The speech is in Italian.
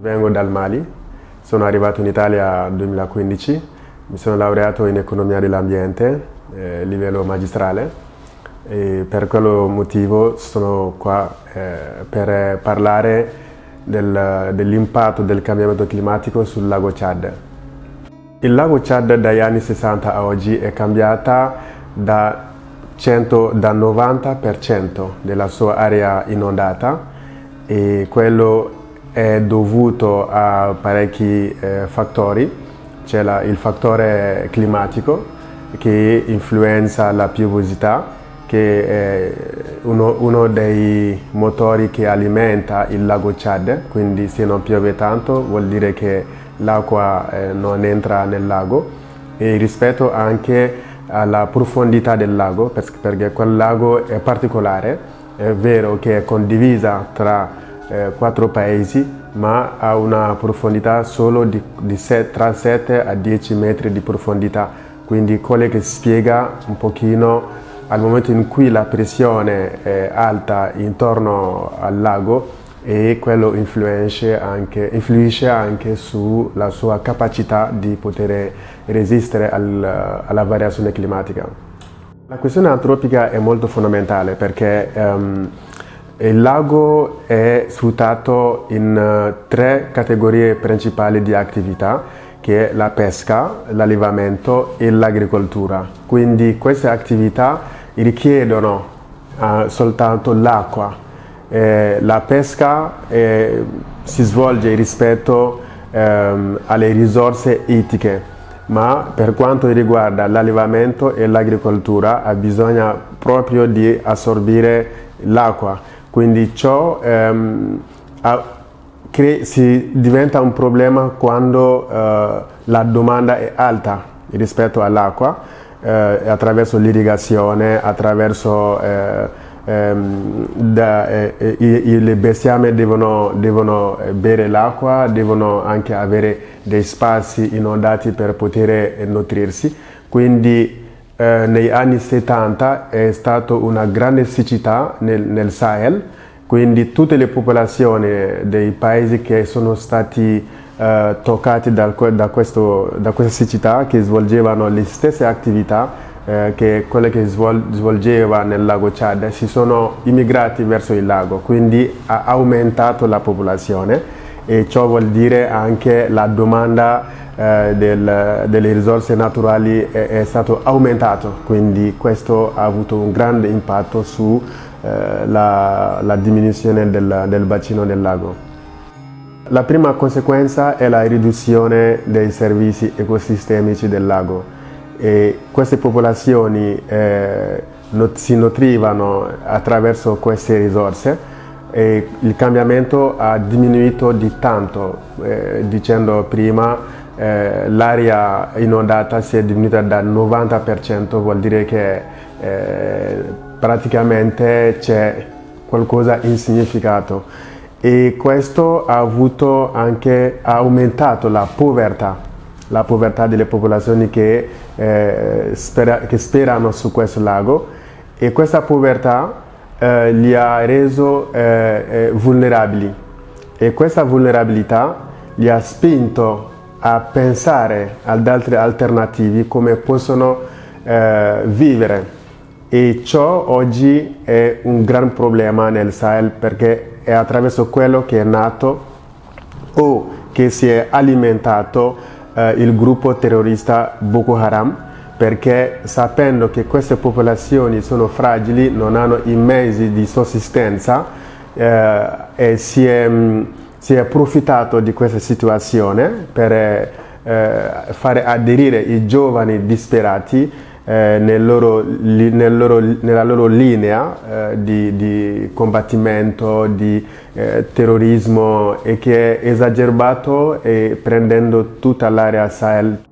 Vengo dal Mali, sono arrivato in Italia nel 2015, mi sono laureato in economia dell'ambiente, eh, livello magistrale e per quello motivo sono qua eh, per parlare del, dell'impatto del cambiamento climatico sul lago Chad. Il lago Chad dagli anni 60 a oggi è cambiata da, 100, da 90% della sua area inondata e quello è dovuto a parecchi eh, fattori. C'è il fattore climatico che influenza la piovosità, che è uno, uno, dei motori che alimenta il lago Chad, quindi se non piove tanto vuol dire che l'acqua eh, non entra nel lago e rispetto anche alla profondità del lago, perché quel lago è particolare, è vero che è condivisa tra eh, quattro paesi, ma ha una profondità solo di, di set, tra 7 a 10 metri di profondità, quindi quello che spiega un pochino al momento in cui la pressione è alta intorno al lago e quello anche, influisce anche sulla sua capacità di poter resistere al, alla variazione climatica. La questione antropica è molto fondamentale perché um, il lago è sfruttato in uh, tre categorie principali di attività che è la pesca, l'allevamento e l'agricoltura. Quindi queste attività richiedono uh, soltanto l'acqua. Eh, la pesca eh, si svolge rispetto ehm, alle risorse ittiche, ma per quanto riguarda l'allevamento e l'agricoltura bisogna proprio di assorbire l'acqua quindi ciò ehm, si diventa un problema quando eh, la domanda è alta rispetto all'acqua, eh, attraverso l'irrigazione, attraverso eh, ehm, da, eh, i, le bestiame devono, devono bere l'acqua, devono anche avere dei spazi inondati per poter nutrirsi. Quindi eh, negli anni 70 è stata una grande siccità nel, nel, Sahel, quindi tutte le popolazioni dei paesi che sono stati eh, toccati da, da, questo, da, questa siccità, che svolgevano le stesse attività eh, che quelle che svol, svolgeva nel lago Chad, si sono immigrati verso il lago, quindi ha aumentato la popolazione e ciò vuol dire anche la domanda eh, del, delle risorse naturali è, è, stato aumentato, quindi questo ha avuto un grande impatto sulla eh, diminuzione del, del bacino del lago. La prima conseguenza è la riduzione dei servizi ecosistemici del lago e queste popolazioni eh, si nutrivano attraverso queste risorse e il cambiamento ha diminuito di tanto, eh, dicendo prima eh, l'aria inondata si è diminuita dal 90%, vuol dire che eh, praticamente c'è qualcosa in significato. E questo ha, avuto anche, ha aumentato la povertà, la povertà delle popolazioni che, eh, spera, che sperano su questo lago. E questa povertà eh, li ha reso eh, eh, vulnerabili. E questa vulnerabilità li ha spinto a pensare ad altre alternative come possono eh, vivere. E ciò oggi è un gran problema nel Sahel perché è attraverso quello che è nato o che si è alimentato eh, il gruppo terrorista Boko Haram perché sapendo che queste popolazioni sono fragili, non hanno i mezzi di sussistenza eh, e si è mh, si è approfittato di questa situazione per eh, fare aderire i giovani disperati eh, nel loro, nel loro, nella loro linea eh, di, di, combattimento, di eh, terrorismo e che è esagerbato e prendendo tutta l'area Sahel